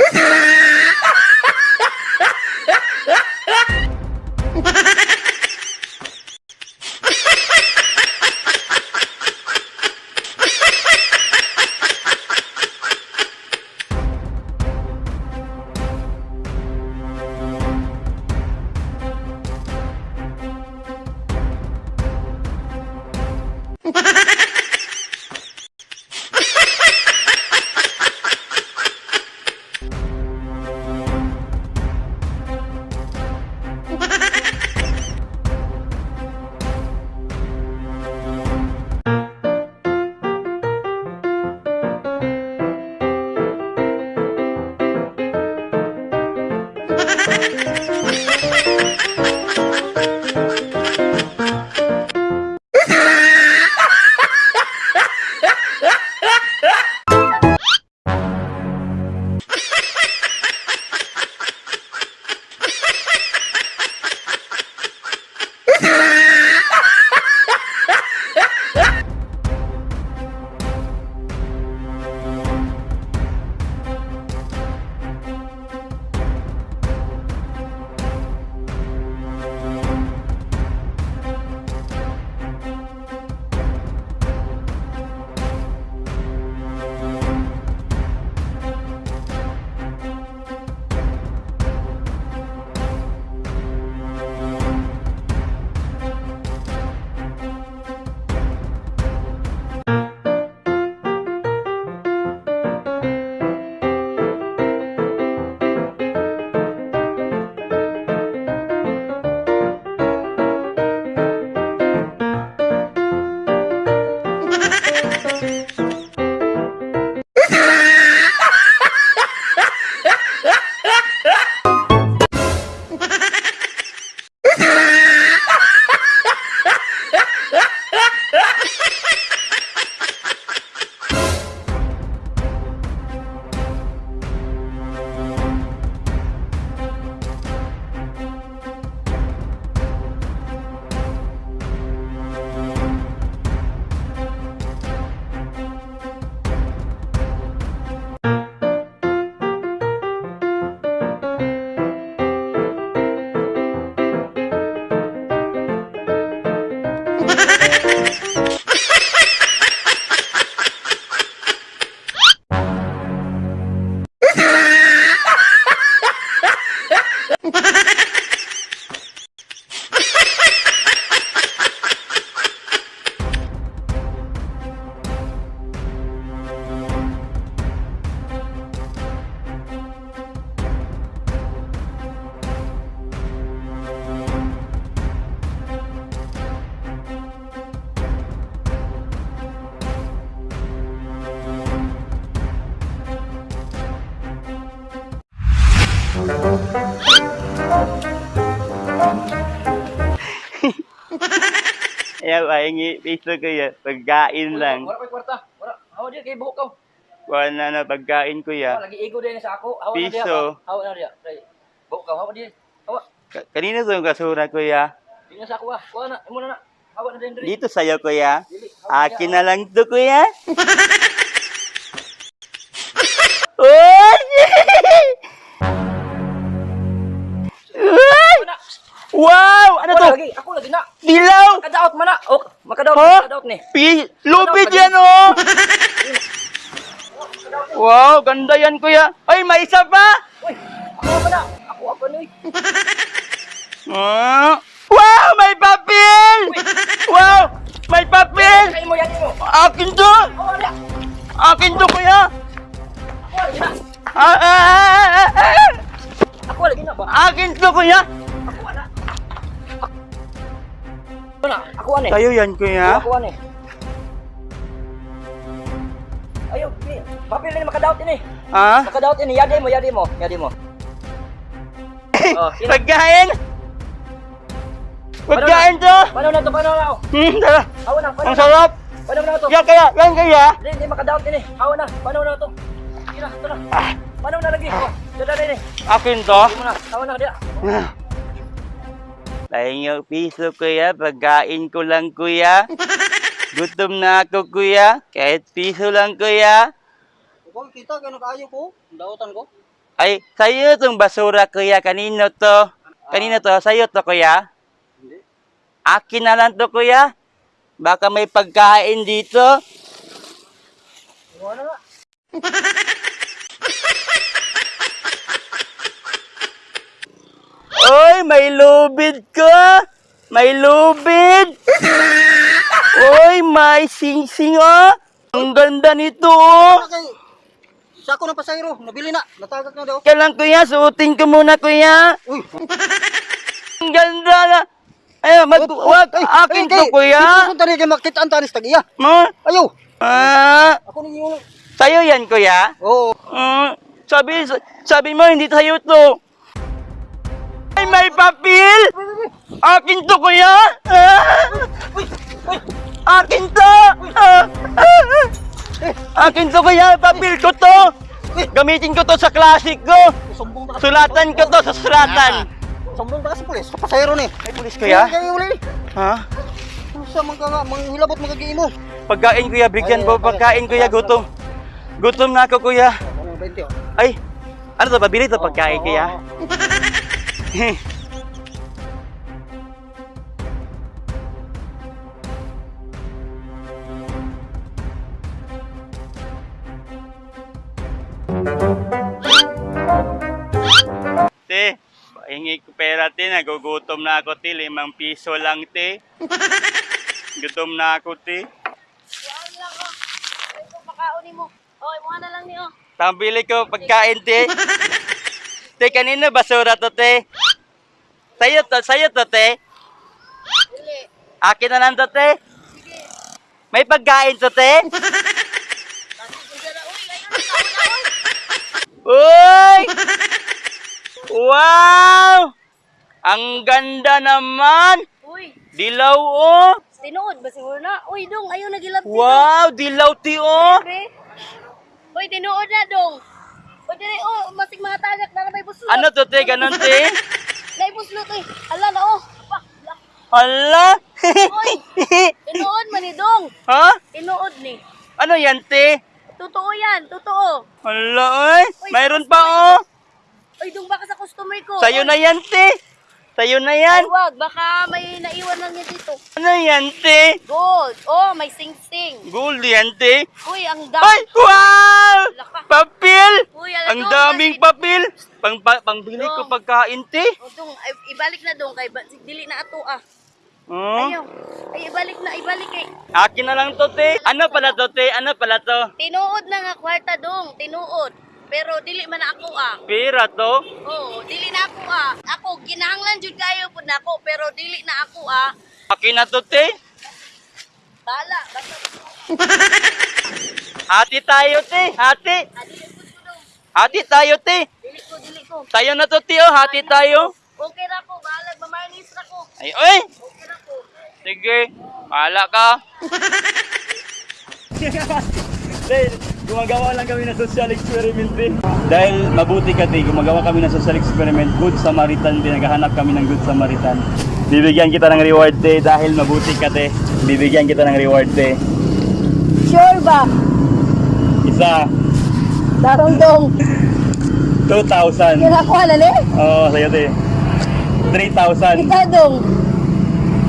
Ah! Ayaw, pahingi piso kuya. Pagkain lang. Wala ko'y kwarta. Wala. Hawa diya kay buhok ko. Kuha na na pagkain Hawa kuya. lagi igo din sa ako. Hawa na. Piso. Hawa na. Kay buhok ka. Hawa diya. Hawa. Ka- Kanina yung kasura kuya. Di na sa ako ah. Kuha na. Imo na. Hawa na diri. Dito sa'yo. Dili. Hawa Akin na lang to kuya. Uy! Dilaw! Makadaot man na. Oh, makadaot. Makadaot ni. Pi lupit yan oh! wow, ganda yan kuya. Ay, may isa pa! Uy. Ako pa na. Ako ako ni. Ah. Wow, may papel! Wow, may papel! Kay mo yan mo. Akin to! Hawa na. Akin to kuya! Ako lagi na. Ah, ah, ah, ah, ah. Ako lagi na ba? Akin to kuya! Na. Ako ani. Kayo yan kuya? Ani. Ayo, ni. Papel ni makadaot ini. Ha? Makadaot ini. Yadi mo, yadi mo, yadi mo. Oh, sino? Pagkain! Pagkain to! Paano na to? Paano na? oh? Hmm, tara. Hawa na, paano Ang na? sarap! Paano na to? Yan kaya, yan kaya! Hindi, hindi makadaot ini. Hawa na, paano na to? Na, ito na. Paano na lagi? Oh, Dada, dada. Akin to? Di mo na. Tawa na dia. Lahing piso kuya, pagkain ko lang kuya. Gutom na ako kuya, kahit piso lang kuya. Kung kita kano kaayo ko, dautan ko. Ay, sa'yo tong basura kuya, kanino to? Kanino to? Sa'yo to kuya? Hindi. Akin na lang to kuya. Baka may pagkain dito. Wala nga. Oy, may lubid ka! May lubid! Oy, may sing-sing oh! Ang ganda nito oh! Sa ako ng pasayro, nabili na. Natagak na daw. Kaya lang kuya, suotin ko muna kuya. Uy. Ang ganda na. Ay, mag, wag, akin to kuya. Kung tani kay makita ang tanis tagiya. Ma, Ayo. ah, Ako ni yung sa'yo yan kuya. Oo. Mm, sabi, sabi mo hindi sa'yo to. Ay, may papel! Akin to kuya. Ah, akin to. Ah. Akin to kuya, papel ko to. Gamitin ko to sa classic ko. Sulatan ko to sa suratan. Sumbong ba ka sa pulis? Sa pasayro ni. Ay, pulis kuya? Ha? Sa mga manghilabot magagi mo. Pagkain kuya, bigyan mo pagkain kuya, gutom. Gutom na ako kuya. Ano 20. Ay, ano to, pabili to pagkain kuya? Te, pahingi ko pera te, nagugutom na ako te, limang piso lang te. Gutom na ako te. Yan lang oh. Ay, mo. Okay, mukha na lang niyo. Pambili ko pagkain, te. te, kanina basura to, te. Sa'yo to, sa'yo to, te. Akin na lang to, te. May pagkain to, te. Uy! Wow! Ang ganda naman! Uy, Dilaw, oh! tinuod ba siguro na? Uy, dong, ayun, nagilap. Wow! Dilaw, ti, oh! Uy, tinuod na, dong. Uy, dire, oh, masig mga tagak na may buslot. Ano to, te? Ganon, te? Nay buslot, uy. Ala na, oh. Pa, la. Hala! Uy! Tinuod man ni, dong. ha? Tinuod ni. Ano yan, te? Totoo yan, totoo. Hala, oy! Mayroon pa, oh! Uy, dong, baka sa customer ko. Sa'yo na yan, te! Sa'yo na Ay, yan! wag, baka may naiwan lang niya dito. Ano yan, te? Gold. Oh, may sing-sing. Gold yan, te. Uy, ang Ay! dami. Wow! Laka. Papel! Uy, ala, Ang daming papel! Pang, pa, pangbili ko Dong. pagkain, te. O, dong, ay, ibalik na dong kay dili na ato ah. Oh. Ayaw. Ay ibalik na, ibalik kay. Akin na lang to, te. Ano pala to, te? Ano pala to? Tinuod na nga kwarta dong, tinuod. Pero dili man na ako ah. Pera to? Oo, dili na ako ah. Ako ginahanglan jud kayo pud nako, pero dili na ako ah. Akin na to, te. Bala, basta Hati tayo, te. Hati. Hati tayo, te. Dili ko, dili ko. Tayo na to, te. Oh. Hati tayo. Okay ra ko, balag mamarnis ra ko. Ay, oy! Okay ra ko. Sige. Bahala ka. Te, gumagawa lang kami ng social experiment, te. Dahil mabuti ka, te, gumagawa kami ng social experiment. Good Samaritan, te. Naghahanap kami ng Good Samaritan. Bibigyan kita ng reward, te. Dahil mabuti ka, te. Bibigyan kita ng reward, te. Sure ba? Isa, Darong dong. 2,000. Kinakuha na ni? Oo, sa'yo, te. 3,000. dong.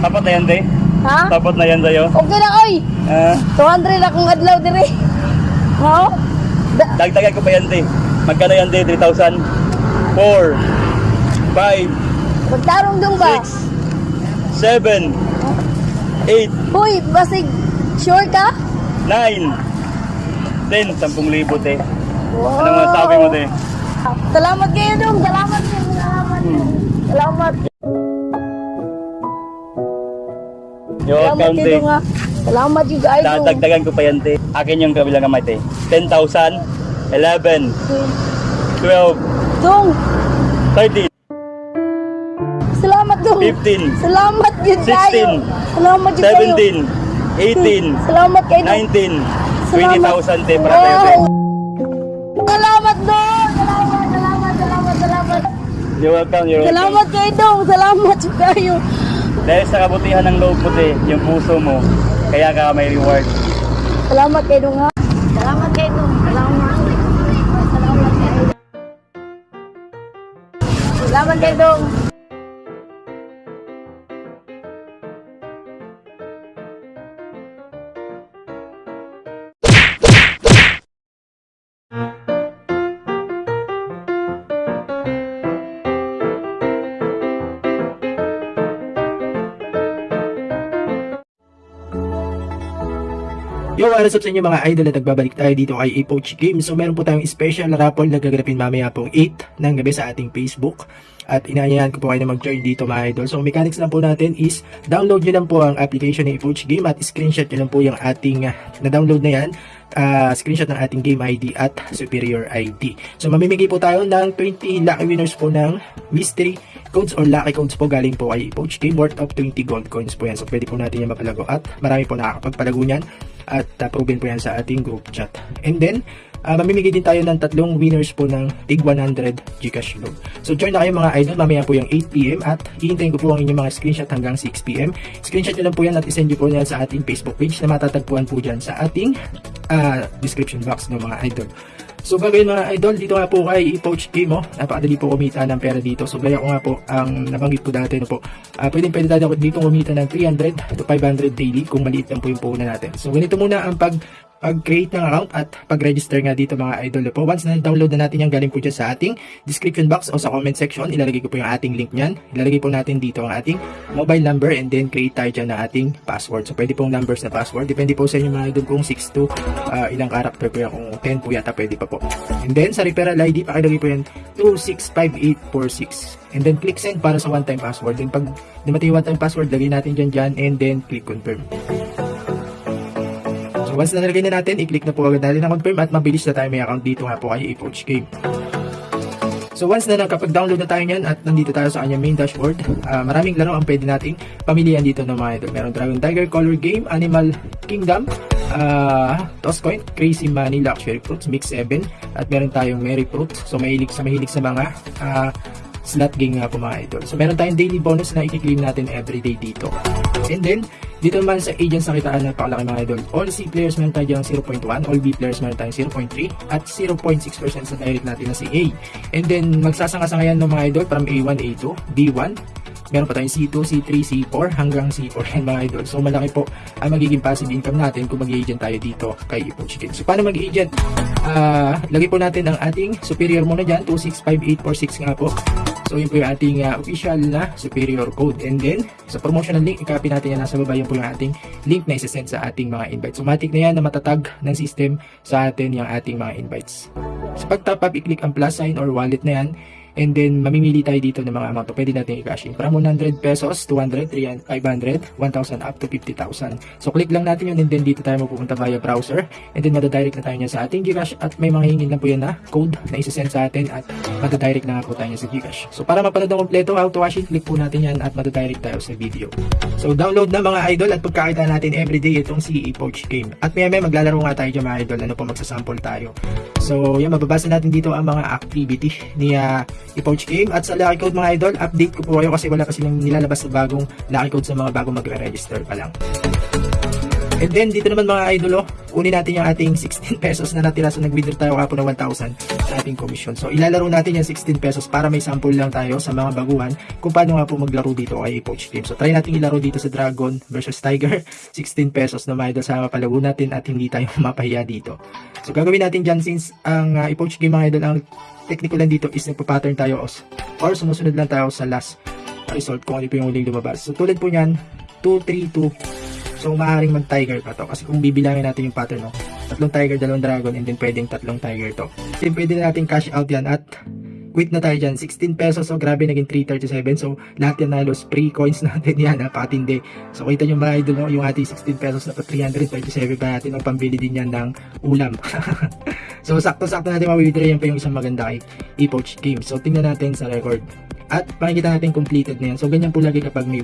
Tapat na yan, te. Ha? Tapat na yan sa'yo. Okay na oy. Ah, 200 akong adlaw dire. Ha? Da- dagdagan ko pa yan, te. Magkano yan, te? 3,000? 4, 5, Magtarong dong ba? 6, 7, 8, Hoy, basig sure ka? 9, 10, 10,000 te. Wow. Anong masasabi mo te? Salamat kayo dong. Salamat kayo. Salamat. Salamat. Yung Salamat kayo dong ha. Salamat you guys. Dadagdagan ko pa yan te. Akin yung kabilang kamay te. 10,000, 11, 12, Dong. 13, Salamat dong. 15, Salamat yun kayo. 16, Salamat yun kayo. 17, 18, Salamat kayo. dong. 19, Salamat. 20,000 te para sa'yo te. Wow. Salamat dong. Salamat, salamat. You're welcome, you're welcome. Salamat kay Dong. Salamat sa kayo. Dahil sa kabutihan ng loob mo, te, yung puso mo, kaya ka may reward. Salamat kay Dong ha. Salamat kay Dong. Salamat. Salamat kay Dong. Salamat kay Dong. Yo, what's up sa inyo mga idol at nagbabalik tayo dito kay Epoch Games. So meron po tayong special raffle na gaganapin mamaya pong 8 ng gabi sa ating Facebook. At inaanyayahan ko po kayo na mag-join dito mga idol. So mechanics lang po natin is download nyo lang po ang application ng Epoch Game at screenshot nyo lang po yung ating uh, na-download na yan. Uh, screenshot ng ating game ID at superior ID. So mamimigay po tayo ng 20 lucky winners po ng mystery codes or lucky codes po galing po kay Epoch Game worth of 20 gold coins po yan. So pwede po natin yan mapalago at marami po nakakapagpalago niyan at uh, proven po yan sa ating group chat. And then, uh, mamimigay din tayo ng tatlong winners po ng Tig 100 Gcash loan. So join na kayo mga idol, mamaya po yung 8pm at hihintayin ko po ang inyong mga screenshot hanggang 6pm. Screenshot nyo lang po yan at isend nyo po yan sa ating Facebook page na matatagpuan po dyan sa ating uh, description box ng mga idol. So bagay mga idol, dito nga po kay Epoch Game, oh, napakadali po kumita ng pera dito. So gaya ko nga po, ang nabanggit ko dati, no po, uh, pwede pwede tayo dito kumita ng 300 to 500 daily kung maliit lang po yung puhunan natin. So ganito muna ang pag pag-create ng account at pag-register nga dito mga idol po. Once na download na natin yan, galing po dyan sa ating description box o sa comment section, ilalagay ko po yung ating link nyan. Ilalagay po natin dito ang ating mobile number and then create tayo dyan ng ating password. So pwede pong numbers na password. Depende po sa inyo mga idol kung 6 to uh, ilang character po yan. Kung 10 po yata pwede pa po. And then sa referral ID, pakilagay po yan 265846. And then click send para sa one-time password. Then pag dumating yung one-time password, lagay natin dyan dyan and then click confirm. So once na nalagay na natin, i-click na po agad natin ang confirm at mabilis na tayo may account dito nga po kay Epoch Game. So once na nakapag-download na tayo niyan at nandito tayo sa kanyang main dashboard, uh, maraming laro ang pwede nating pamilihan dito ng mga ito. Meron Dragon Tiger, Color Game, Animal Kingdom, uh, Toss Coin, Crazy Money, Luxury Fruits, Mix 7, at meron tayong Merry Fruit. So mahilig sa mahilig sa mga uh, slot game nga po mga idol. So meron tayong daily bonus na i-claim natin everyday dito. And then, dito naman sa agents na pakalaki mga idol. All C players meron tayo dyan 0.1, all B players meron tayong 0.3, at 0.6% sa direct natin na si A. And then, magsasanga-sangayan ng mga idol from A1, A2, B1, meron pa tayong C2, C3, C4 hanggang C4 yan mga idol. So malaki po ang magiging passive income natin kung mag-agent tayo dito kay Epoch Games. So paano mag-agent? Uh, lagay po natin ang ating superior muna dyan, 265846 nga po. So yun po yung ating uh, official na superior code. And then, sa promotional link, i-copy natin yan nasa baba. Yun po yung ating link na isa-send sa ating mga invites. So matik na yan na matatag ng system sa atin yung ating mga invites. Sa pag-top up, i-click ang plus sign or wallet na yan. And then, mamimili tayo dito ng mga amount. So, pwede natin i-cash in. From 100 pesos, 200, 300, 500, 1,000 up to 50,000. So, click lang natin yun and then dito tayo mapupunta via browser. And then, madadirect na tayo niya sa ating Gcash at may mga hingin lang po yan na code na isa-send sa atin at madadirect na nga po tayo niya sa Gcash. So, para mapanood ang kompleto how to cash in, click po natin yan at madadirect tayo sa video. So, download na mga idol at pagkakita natin everyday itong si Epoch Game. At may may maglalaro nga tayo dyan mga idol. Ano po, magsasample tayo. So, yan, mababasa natin dito ang mga activity ni uh, Epoch Game. At sa Lucky Code mga idol, update ko po kayo kasi wala pa silang nilalabas na bagong Lucky Code sa mga bagong magre-register pa lang. And then, dito naman mga idol, oh, kunin natin yung ating 16 pesos na natira. So, nag-withdraw tayo kapon ng 1,000 sa ating commission. So, ilalaro natin yung 16 pesos para may sample lang tayo sa mga baguhan kung paano nga po maglaro dito kay Epoch Game. So, try natin ilaro dito sa Dragon versus Tiger. 16 pesos na mga idol sa mapalago natin at hindi tayo mapahiya dito. So, gagawin natin dyan since ang uh, Epoch Game mga idol, ang technical lang dito is nagpa-pattern tayo or sumusunod lang tayo sa last result kung ano po yung huling lumabas. So, tulad po niyan, 2, 3, 2, So, maaaring mag-tiger pa to. Kasi kung bibilangin natin yung pattern, no? Tatlong tiger, dalawang dragon, and then pwedeng tatlong tiger to. Then, pwede na natin cash out yan at quit na tayo dyan. 16 pesos. So, grabe, naging 337. So, lahat yan nalos. Free coins natin yan. Napakatindi. So, kita nyo mga idol, no? yung ating 16 pesos na 337 pa natin. Ang pambili din yan ng ulam. so, sakto-sakto natin mawithdraw yan pa yung isang maganda kay Epoch Game. So, tingnan natin sa record. At makikita natin completed na yan. So, ganyan po lagi kapag may